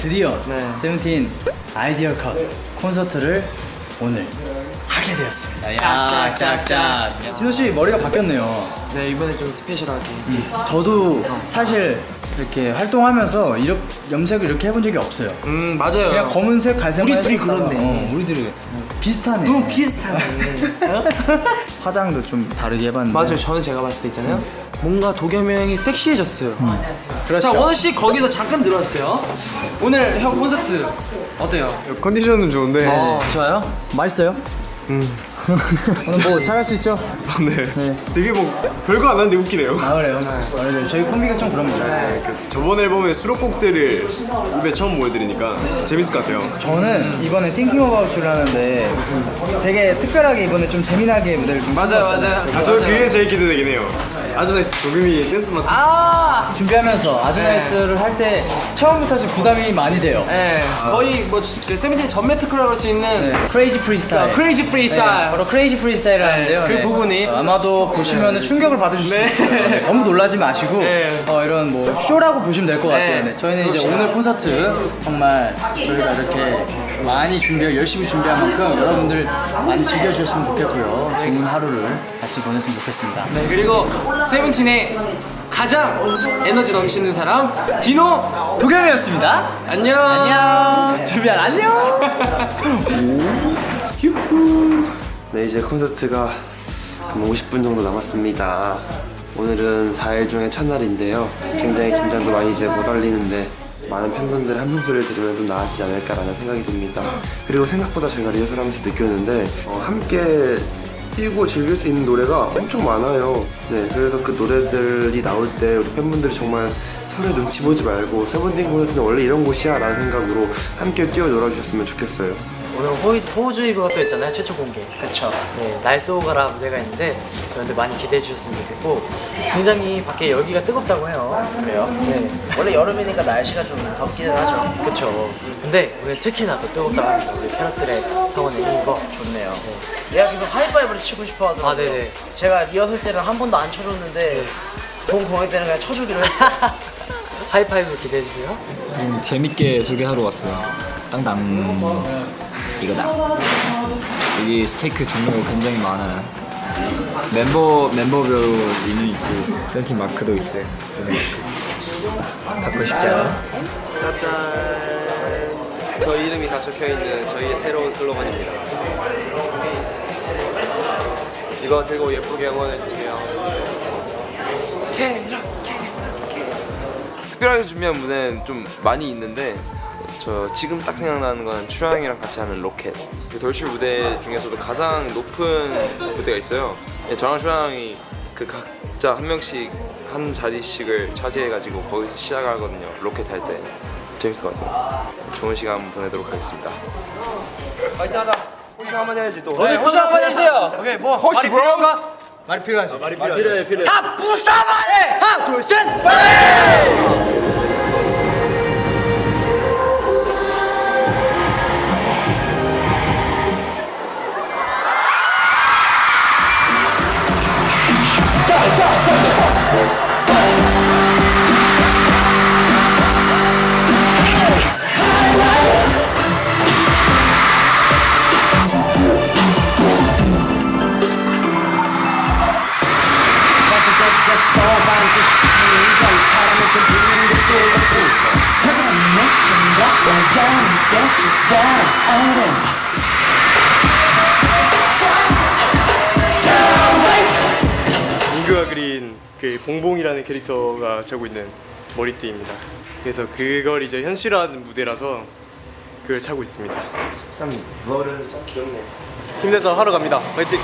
드디어 네. 세븐틴 아이디어 컷 콘서트를 오늘 하게 되었습니다. 야, 짝짝. 디노 씨 머리가 바뀌었네요. 네 이번에 좀 스페셜하게 저도 사실 이렇게 활동하면서 이렇게 염색을 이렇게 해본 적이 없어요. 음 맞아요 그냥 검은색, 갈색만 우리 둘이 그렇네. 어, 우리들이 비슷하네. 너무 비슷하네 화장도 좀 다르게 해봤는데. 맞아요 저는 제가 봤을 때 있잖아요 뭔가 도겸이 형이 섹시해졌어요 그렇죠. 자 원우 씨 거기서 잠깐 들어왔어요 오늘 형 콘서트 어때요? 컨디션은 좋은데 어 좋아요? 맛있어요? 오늘 뭐 잘할 수 있죠? 네. 네. 되게 뭐 별거 안 하는데 웃기네요 아 그래요? 네. 저희 콤비가 좀 그럽니다. 저번 앨범의 수록곡들을 입에 처음 보여드리니까 재밌을 것 같아요 저는 이번에 Thinking About You를 하는데 되게 특별하게 이번에 좀 재미나게 무대를 좀 맞아요. 맞아요 아, 저 그게 제일 기대되긴 해요 아주 nice 도겸이 댄스 맡아 준비하면서 아주 nice를 할 때 처음부터 지금 부담이 많이 돼요. 네, 거의 뭐그 세븐틴 전매 특허라고 할수 있는 crazy freestyle. Crazy freestyle. 네, 바로 crazy freestyle을 하는데요. 그 부분이. 어, 아마도 보시면 충격을 받으실 수 있어요. 네, 너무 놀라지 마시고 네. 어, 이런 뭐 쇼라고 보시면 될 것 같아요. 네. 네, 저희는 이제 오늘 콘서트 정말 저희가 이렇게 많이 준비하고 열심히 준비한 만큼 여러분들 많이 즐겨주셨으면 좋겠고요. 좋은 하루를 같이 보냈으면 좋겠습니다. 네, 그리고 세븐틴의 가장 에너지 넘치는 사람 디노 도겸이었습니다. 안녕 안녕. 준비한 안녕. 네 이제 콘서트가 한 50분 정도 남았습니다 오늘은 4일 중에 첫날인데요 굉장히 긴장도 많이 돼못 달리는데 많은 팬분들의 함성 소리를 들으면 좀 나아지지 않을까라는 생각이 듭니다. 그리고 생각보다 저희가 리허설하면서 느꼈는데 어, 함께 뛰고 즐길 수 있는 노래가 엄청 많아요. 네 그래서 그 노래들이 나올 때 우리 팬분들이 정말 서로의 눈치 보지 말고 세븐틴 콘서트는 원래 이런 곳이야 라는 생각으로 함께 뛰어 놀아주셨으면 좋겠어요 오늘 호이, 호주 이브가 또 있잖아요 최초 공개. 그쵸. 네, 날쏘 오가라 무대가 있는데 여러분들 많이 기대해 주셨으면 좋겠고 굉장히 밖에 열기가 뜨겁다고 해요. 그래요? 네. 원래 여름이니까 날씨가 좀 덥기는 하죠. 그쵸. 근데 우리 특히나 더 뜨겁다고 합니다 우리 캐럿들의 성원 내는 거. 좋네요. 네. 얘가 계속 하이파이브를 치고 싶어 하더라고요. 아 네네. 제가 리허설 때는 한 번도 안 쳐줬는데 본 공연 때는 그냥 쳐주기로 했어요. 하이파이브 기대해 주세요. 음, 재밌게 소개하러 왔어요. 땅땅 이거다. 여기 스티커 종류가 굉장히 많아요. 멤버 멤버별로 메뉴 있고 세븐틴 마크도 있어요. 세븐틴 마크. 받고 싶죠? 짜잔 저희 이름이 다 적혀있는 저희의 새로운 슬로건입니다 이거 들고 예쁘게 응원해주세요 특별하게 준비한 무대는 좀 많이 있는데 저 지금 딱 생각나는 건 추양이랑 같이 하는 로켓. 그 돌출 무대 중에서도 가장 높은 무대가 있어요. 예, 저랑 추양이 그 각자 한 명씩 한 자리씩을 차지해가지고 거기서 시작하거든요. 로켓 할 때. 재밌을 것 같아요. 좋은 시간 보내도록 하겠습니다. 파이팅 하자. 호시 한마디 해야지 또. 네, 호시 한번 해주세요. 오케이 뭐 혹시 브라운가? 말이 필요하지. 말이 필요하죠 다 부사만해! 하나 둘 셋. 민규가 머리띠입니다. 그래서 그걸 이제 현실화한 무대라서 그걸 차고 있습니다. 참 무얼은 귀엽네 힘내서 하러 갑니다. 화이팅!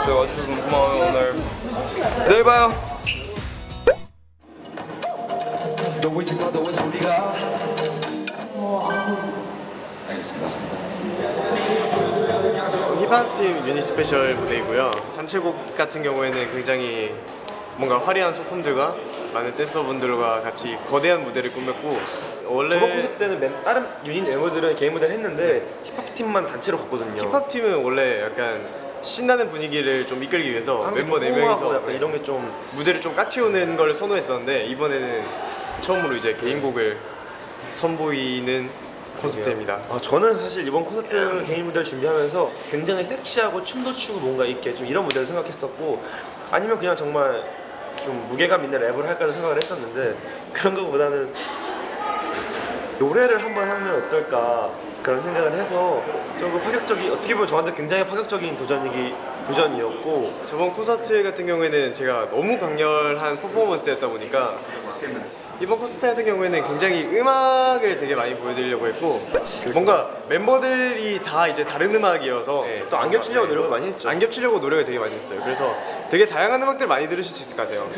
재밌었어요. 와주셔서 너무 고마워요 오늘. 내일 봐요. 힙합팀 유닛 스페셜 무대이고요. 단체곡 같은 경우에는 굉장히 뭔가 화려한 소품들과 많은 댄서분들과 같이 거대한 무대를 꾸몄고 원래 저번 콘서트 때는 멤- 다른 유닛 멤버들은 개인 무대를 했는데 힙합 팀만 단체로 갔거든요. 힙합팀은 원래 약간 신나는 분위기를 좀 이끌기 위해서 멤버 좀 4명이서 호응하고 약간 이런 게 좀 무대를 좀 까치우는 걸 선호했었는데 이번에는 처음으로 이제 개인곡을 선보이는 콘서트입니다. 아, 저는 사실 이번 콘서트 개인 무대를 준비하면서 굉장히 섹시하고 춤도 추고 뭔가 있게 좀 이런 무대를 생각했었고 아니면 그냥 정말 좀 무게감 있는 랩을 할까도 생각을 했었는데 그런 것보다는 노래를 한번 하면 어떨까 그런 생각을 해서 조금 파격적인 어떻게 보면 저한테 굉장히 파격적인 도전이기 도전이었고 저번 콘서트 같은 경우에는 제가 너무 강렬한 퍼포먼스였다 보니까 이번 콘서트 같은 경우에는 굉장히 음악을 되게 많이 보여드리려고 했고 뭔가 멤버들이 다 이제 다른 음악이어서 또안 겹치려고 노력을 많이 했죠. 안 겹치려고 노력을 되게 많이 했어요. 그래서 되게 다양한 음악들 많이 들으실 수 있을 것 같아요.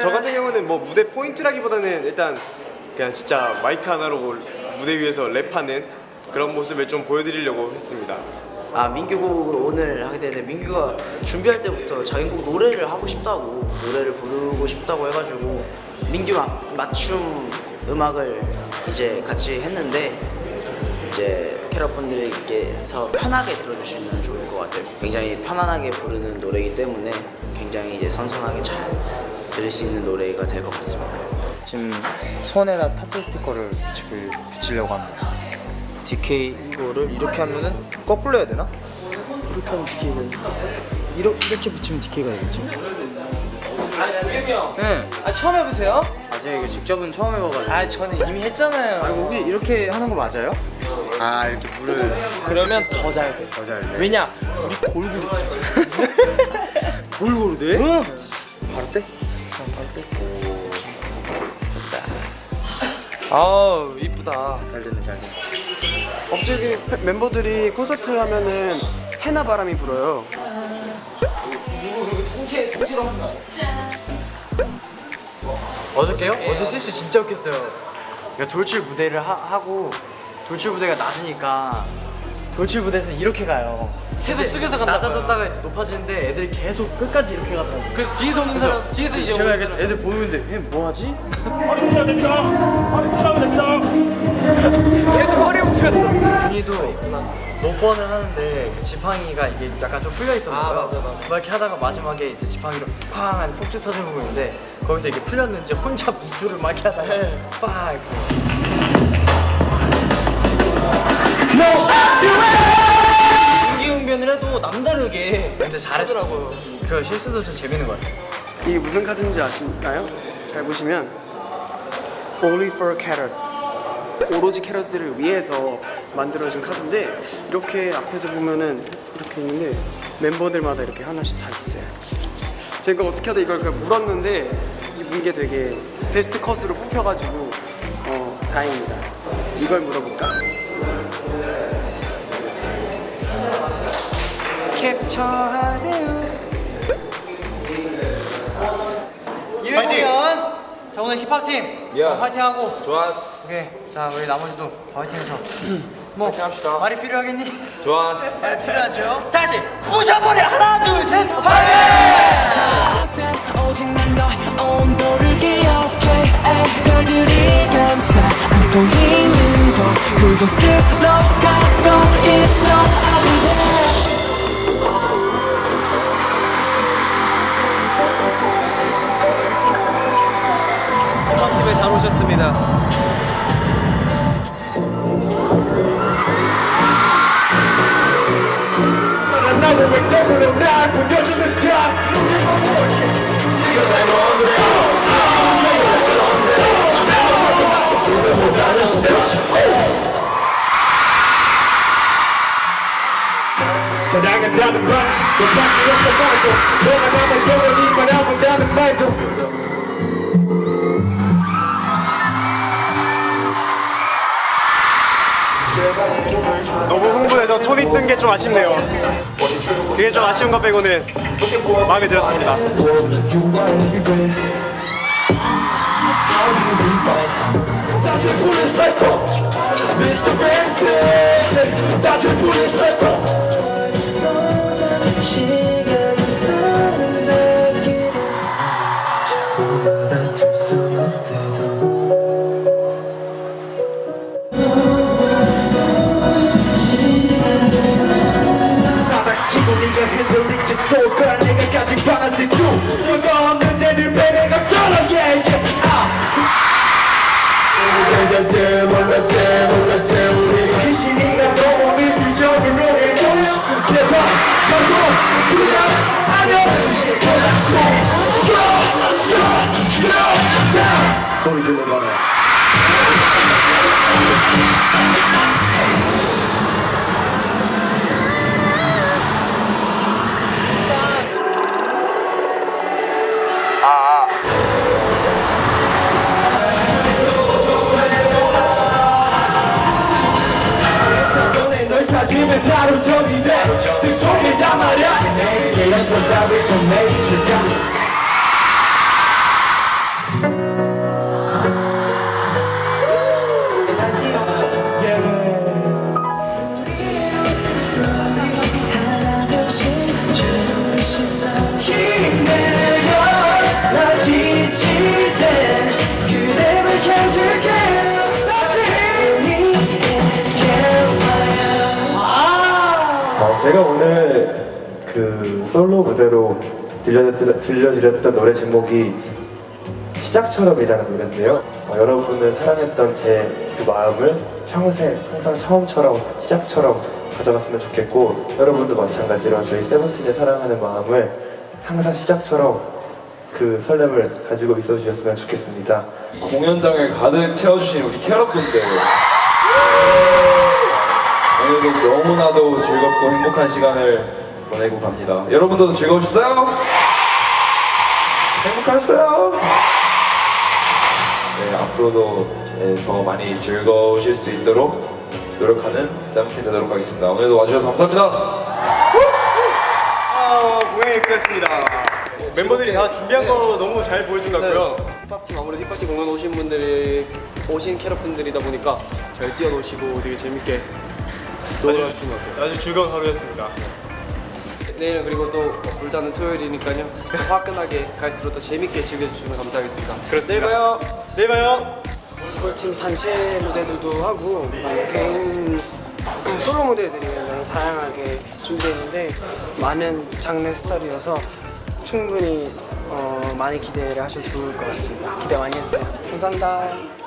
저 같은 경우는 뭐 무대 포인트라기보다는 일단 그냥 진짜 마이크 하나로 무대 위에서 랩하는 그런 모습을 좀 보여드리려고 했습니다. 아 민규곡을 오늘 하게 되는데 민규가 준비할 때부터 자기 곡 노래를 하고 싶다고 노래를 부르고 싶다고 해가지고 민규 마, 맞춤 음악을 이제 같이 했는데 이제 캐럿분들께서 편하게 들어주시면 좋을 것 같아요. 굉장히 편안하게 부르는 노래이기 때문에 굉장히 이제 선선하게 잘 들을 수 있는 노래가 될 것 같습니다. 지금 손에다 스타트 스티커를 지금 붙이려고 합니다. DK 이거를 이렇게 하면은 거꾸로 해야 되나? 이렇게 하면 DK가 이렇게, 이렇게 붙이면 DK가 되겠지? 형. 네. 아 처음 해보세요? 아 제가 이거 직접은 처음 해봐가지고 아 저는 이미 했잖아요. 아 이거 이렇게 하는 거 맞아요? 아 이렇게 물을 그러면 더 잘 돼. 더 잘 돼. 왜냐? 우리 골고루 골고루 돼? 응. 바로 떼? 아우 이쁘다. 잘 됐네 잘 됐네. 갑자기 페- 멤버들이 콘서트 하면은 해나 바람이 불어요. 통째 통째로 한 거. 어저께요? 어제 실수 진짜 웃겼어요. 그러니까 돌출 무대를 하, 고 돌출 무대가 낮으니까 돌출 무대에서 이렇게 가요. 계속 숙여서 간다고요. 낮아졌다가 이제 높아지는데 애들이 계속 끝까지 이렇게 가더라고요. 그래서 뒤에서 오는 사람 뒤에서 이제 제가 오는. 애들 보는데 얘 뭐하지? 계속 허리 굽혔어. 준이도 노펀을 하는데 그 지팡이가 이게 약간 좀 풀려 있었나 아. 맞아, 맞아. 막 이렇게 하다가 마지막에 이제 지팡이로 쾅 하는 폭주 터지는 거 있는데 거기서 이게 풀렸는지 혼자 미술을 막 이렇게 하다가 네. 빡 이렇게 임 기응변을 해도 남다르게 근데 잘했더라고요. 그 실수도 좀 재밌는 것 같아요. 이게 무슨 카드인지 아시나요? 잘 보시면 Only for Carrot 오로지 캐럿들을 위해서 만들어진 카드인데 이렇게 앞에서 보면은 이렇게 있는데 멤버들마다 이렇게 하나씩 다 있어요. 제가 어떻게 하다 이걸 물었는데 이게 되게 베스트 컷으로 뽑혀가지고 어, 다행입니다. 이걸 물어볼까? 캡처하세요. 이회 공연! 자 오늘 힙합팀 야. 어, 화이팅하고 좋았어. 오케이 자 우리 나머지도 화이팅해서 뭐 합시다. 말이 필요하겠니? 좋았어. 말이 필요하죠 다시 부셔버려 하나 둘셋 화이팅! 오직 난 너의 온도를 기억해 별들이 감싸 안고 있는 그곳으로 가고 있어 잘 오셨습니다. 사랑은 나는 봐 너밖에 없어 봐도 너가 나만 영원히 바라본다는 말도 흥분해서 톤이 뜬 게 좀 아쉽네요. 그게 좀 아쉬운 것 빼고는 마음에 들었습니다. 큐 저거 없는 새들 배려가 쩔어 yeah yeah 아! 생겼지 몰랐지 몰랐지 우리가 귀신이가 너무 미술적으로 해줘 그래서 결국 그냥 아니야 몰랐지. Let's go Let's go Go 소리 질러봐라 널 찾으면 나로 정이 돼. 승총이다 말야 내게 연꽃 답을 좀 내줄까 제가 오늘 그 솔로 무대로 들려드렸던, 노래 제목이 시작처럼이라는 노래인데요. 어, 여러분을 사랑했던 제 그 마음을 평생 항상 처음처럼 시작처럼 가져갔으면 좋겠고 여러분도 마찬가지로 저희 세븐틴의 사랑하는 마음을 항상 시작처럼 그 설렘을 가지고 있어 주셨으면 좋겠습니다. 공연장을 가득 채워주신 우리 캐럿분들 오늘도 너무나도 즐겁고 행복한 시간을 보내고 갑니다 여러분들도 즐거우셨어요? 행복하셨어요? 네, 앞으로도 네, 더 많이 즐거우실 수 있도록 노력하는 세븐틴 되도록 하겠습니다 오늘도 와주셔서 감사합니다 아, 공연이 끝났습니다. 멤버들이 다 준비한 거 너무 잘 보여준 것 같고요. 힙합팀 아무래도 힙합팀 공연 오신 분들이 오신 캐럿분들이다 보니까 잘 뛰어노시고 되게 재밌게 놀 같아요 아주 즐거운 하루였습니다. 내일은 그리고 또 불타는 토요일이니까요 화끈하게 갈수록 더 재밌게 즐겨주시면 감사하겠습니다 그렇습니다. 내일 봐요 내일 봐요. 골팀 단체 무대들도 하고 개인 솔로 무대들이 굉장히 다양하게 준비했는데 많은 장르 스타일이어서 충분히 어, 많이 기대를 하셔도 좋을 것 같습니다 기대 많이 했어요 감사합니다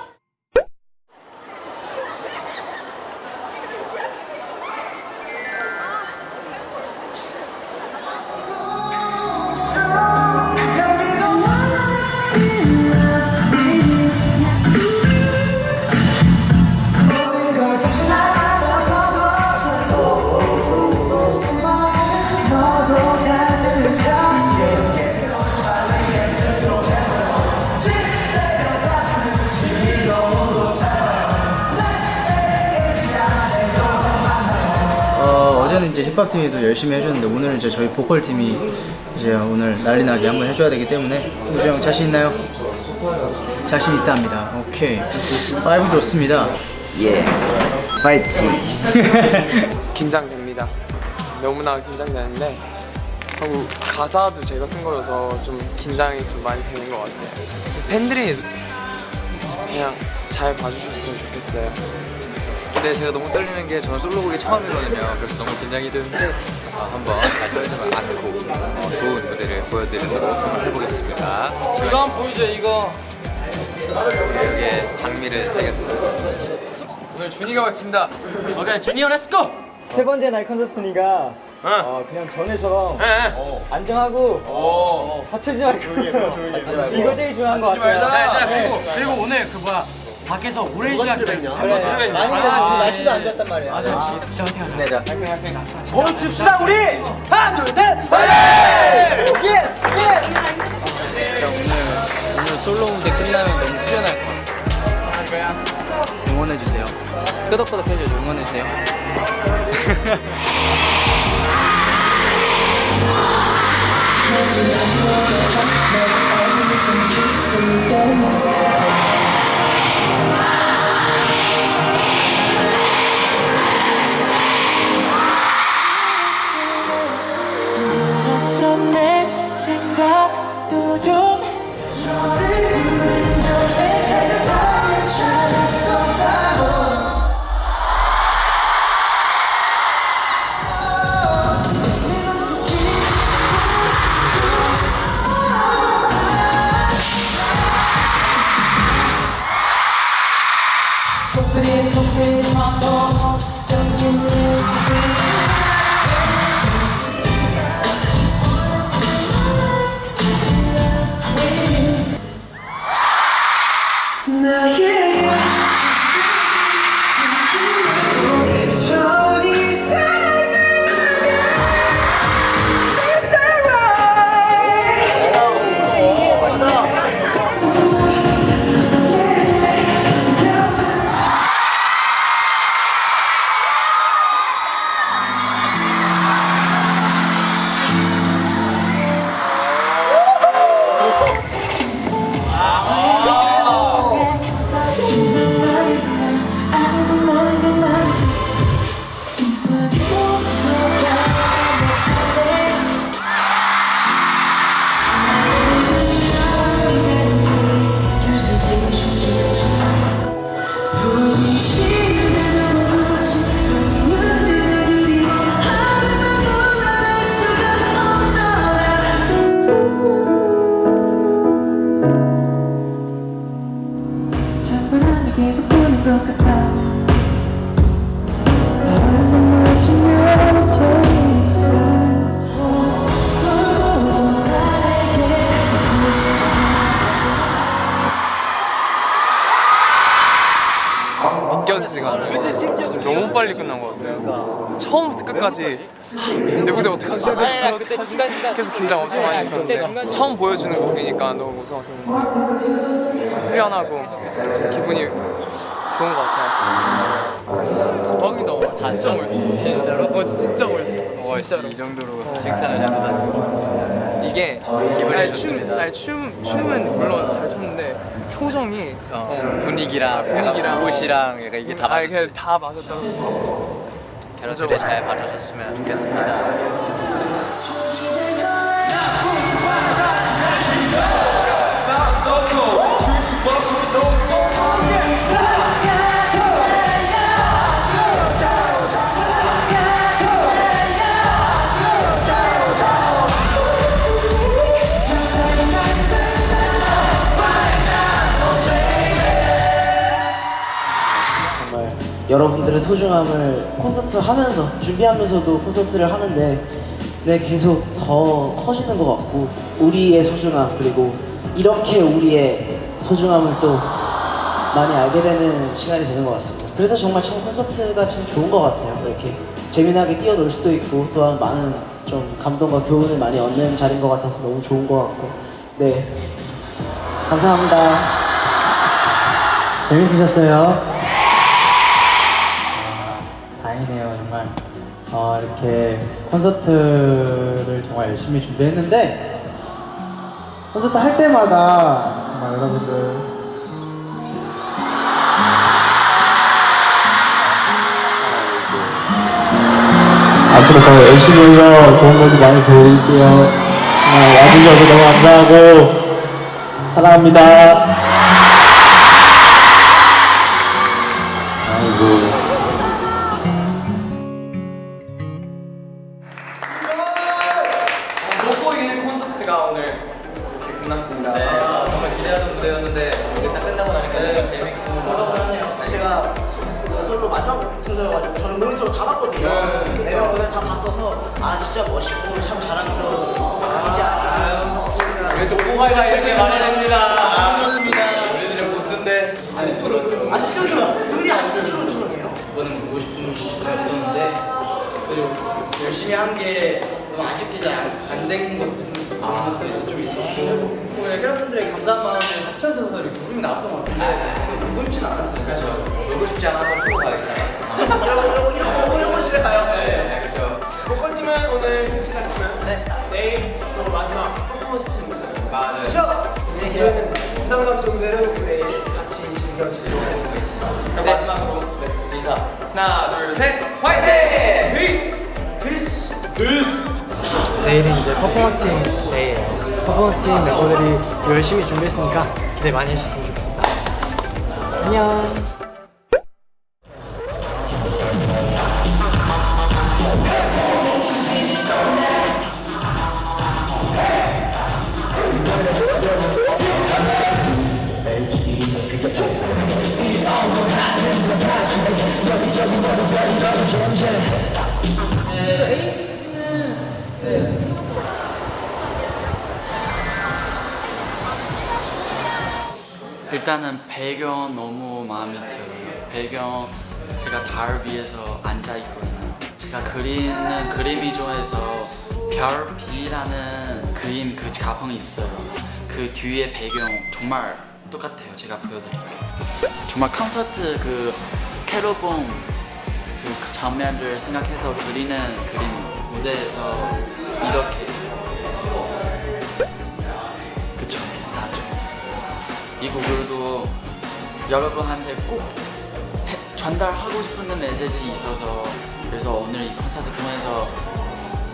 힙합 팀이도 열심히 해줬는데 오늘은 이제 저희 보컬 팀이 이제 오늘 난리나게 한번 해줘야 되기 때문에 우지 형 자신 있나요? 자신 있답니다. 오케이. 파이브 좋습니다. 예 파이팅 긴장됩니다. 너무나 긴장되는데 하고 가사도 제가 쓴 거라서 좀 긴장이 좀 많이 되는 것 같아요. 팬들이 그냥 잘 봐주셨으면 좋겠어요. 근데 제가 너무 떨리는 게 저는 솔로곡이 처음이거든요. 그래서 너무 긴장이 되는데 어, 한번 잘 떨리지 않고 어, 좋은 무대를 보여드리도록 한번 해보겠습니다. 이거 한번 보여줘 이거. 여기에 장미를 새겼어요. 오늘 준이가 마친다. 오케이 준이 형 let's go. 세 번째 날 콘서트니까 어, 그냥 전에처럼 어, 안정하고 다치지 말고 이거 제일 중요한 것 같아요. 얘들아 네. 그리고 그리고 오늘 그 뭐야 밖에서 오랜 시간 기다렸어. 그래. 많이. 지금 날씨도 안 좋았단 말이야. 맞아 진짜 진짜 화이팅 하자. 네, 화이팅 화이팅. 뭘 칩시다 우리 하나 둘셋 yes 진짜 오늘 오늘 솔로 무대 끝나면 너무 후련할 것 같아요. 응원해 주세요. 끄덕끄덕 해줘 응원해 주세요. 내 무대 어떡하지? 아니, 그때 중간 중간 계속 긴장 엄청 많이 그때 했었는데 중간 처음 보여주는 곡이니까 너무 무서워서 후련하고 좀 기분이 좋은 것 같아요. 대박이다. 진짜 멋있어. 진짜로? 어 진짜 멋있어. 진짜로. 이 정도로 칭찬을 해주다니. 이게 아니, 춤, 아니, 춤, 춤은 물론 잘 췄는데 표정이 어, 분위기랑 분위기랑 옷이랑 약간 이게 다 아니 그냥 다 맞았다고 캐럿들이 잘 봐주셨으면 좋겠습니다. 여러분들의 소중함을 콘서트 하면서 준비하면서도 콘서트를 하는데 네 계속 더 커지는 것 같고 우리의 소중함 그리고 이렇게 우리의 소중함을 또 많이 알게 되는 시간이 되는 것 같습니다. 그래서 정말 참 콘서트가 참 좋은 것 같아요. 이렇게 재미나게 뛰어놀 수도 있고 또한 많은 좀 감동과 교훈을 많이 얻는 자리인 것 같아서 너무 좋은 것 같고 네 감사합니다. 재밌으셨어요? 다행이네요 정말 어, 이렇게 콘서트를 정말 열심히 준비했는데 콘서트 할 때마다 정말 여러분들. 앞으로 더 열심히 해서 좋은 모습 많이 보여드릴게요. 와주셔서 너무 감사하고 사랑합니다 정도로 내일 같이 즐겨주도록 하겠습니다. 그럼 마지막으로 네, 인사. 하나, 둘, 셋, 화이팅! Peace! Peace! Peace! 내일은 이제 퍼포먼스 팀 데이예요. 퍼포먼스 팀 멤버들이 열심히 준비했으니까 기대 많이 해주셨으면 좋겠습니다. 안녕. 배경 너무 마음에 들어요. 배경 제가 달 위에서 앉아 있거든요. 제가 그리는 그림이 좋아해서 별비라는 그림 그 가방이 있어요. 그 뒤에 배경 정말 똑같아요. 제가 보여드릴게요. 정말 콘서트 그 캐로봉 그 장면을 생각해서 그리는 그림 무대에서 이렇게 그쵸 비슷하죠. 이 곡을도 여러분한테 꼭 해- 전달하고 싶은 메시지 있어서 그래서 오늘 이 콘서트 통해서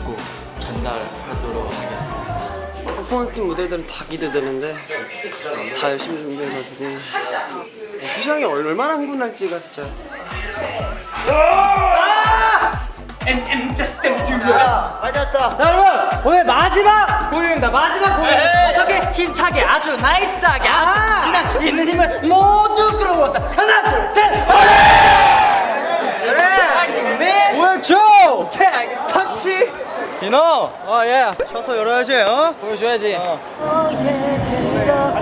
꼭 전달하도록 하겠습니다. 퍼포먼스 무대들은 다 기대되는데 다 열심히 준비해가지고. 수상이 얼마나 흥분할지가 진짜 And, and just step to the 많이 왔다. 자, 여러분 오늘 마지막 공연입니다. 마지막 공연 어떻게 힘차게 아주 나이스하게 아주 그냥 있는 힘을 모두 끌어모았어. 하나 둘 셋. 그래. 네. 보여줘. 오케이 알겠어. 터치. 인호! 어 예. 셔터 열어야지, 어? 보여줘야지. 너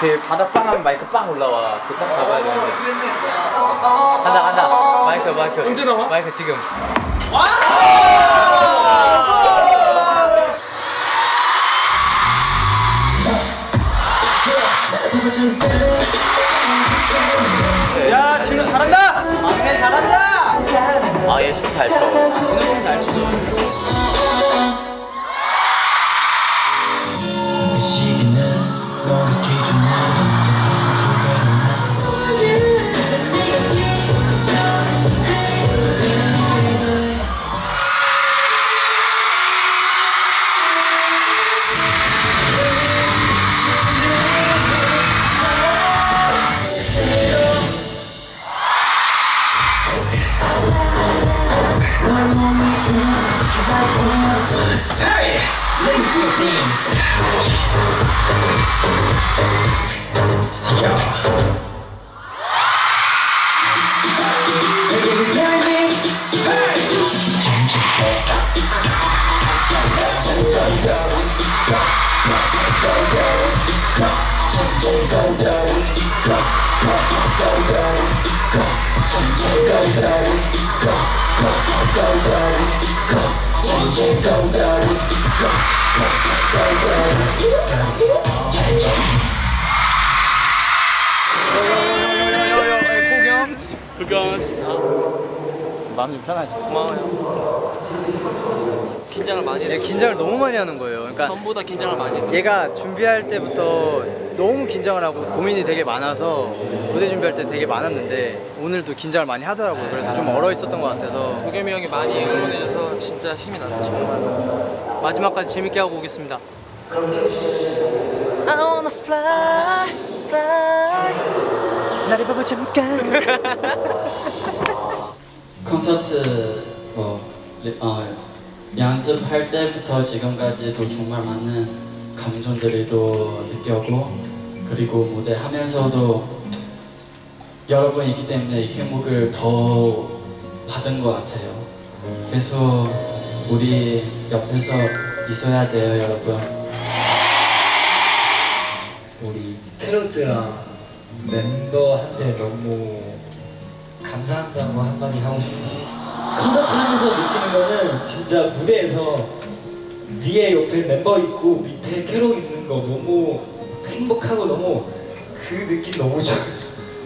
그 바닥 빵 하면 마이크 빵 올라와. 그 딱 잡아야 되는데. 간다 간다. 마이크 마이크. 언제 나와? 마이크 지금. 야, 진우 잘한다! 잘한다. 아얘 춤잘 춰. 그 Williams. 마음 좀 편하지. 고마워요. 긴장을 많이 했어. 얘 긴장을 너무 많이 하는 거예요. 그러니까 전보다 긴장을 많이 했어. 얘가 준비할 때부터 너무 긴장을 하고 고민이 되게 많아서 무대 준비할 때 되게 많았는데 오늘도 긴장을 많이 하더라고요. 그래서 좀 얼어 있었던 것 같아서 도겸이 형이 많이 응원해줘서 진짜 힘이 났어 정말. 마지막까지 재밌게 하고 오겠습니다. I wanna fly, fly. 나를 봐봐 잠깐. 콘서트 뭐 리- 어, 연습할 때부터 지금까지도 정말 많은 감정들도 느꼈고 그리고 무대 하면서도 여러분이 있기 때문에 이 행복을 더 받은 것 같아요. 계속 우리 옆에서 있어야 돼요, 여러분. 우리 캐럿들랑 멤버한테 너무 감사한다고 한마디 하고 싶어요. 콘서트 하면서 느끼는 거는 진짜 무대에서 위에 옆에 멤버 있고 밑에 캐럿 있는 거 너무 행복하고 너무 그 느낌 너무 좋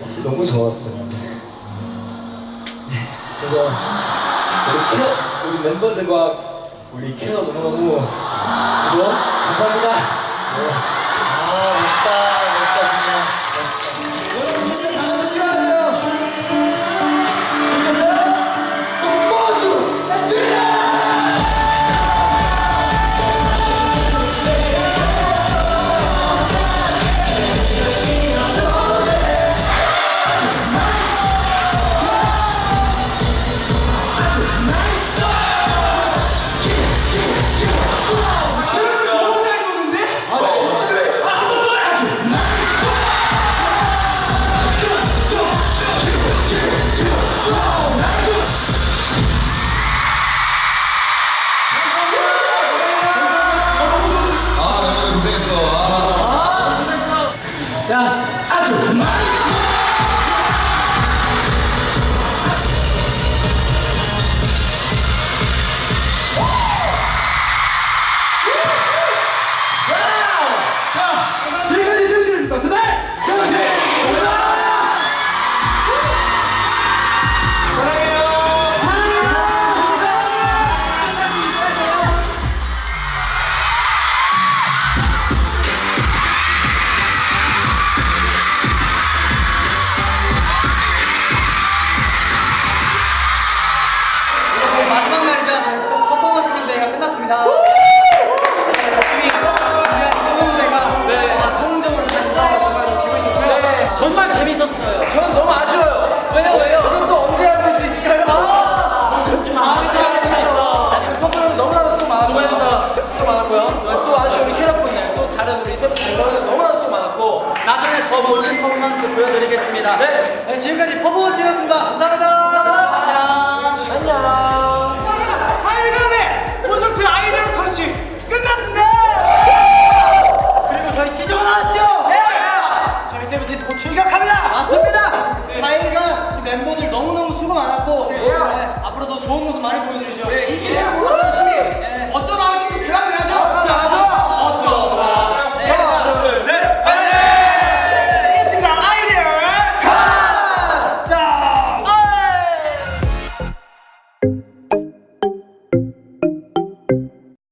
사실 너무 좋았어요. 네, 그래서 우리 캐럿 우리 멤버들과 우리 캐럿 너무너무 감사합니다. 네. 아 멋있다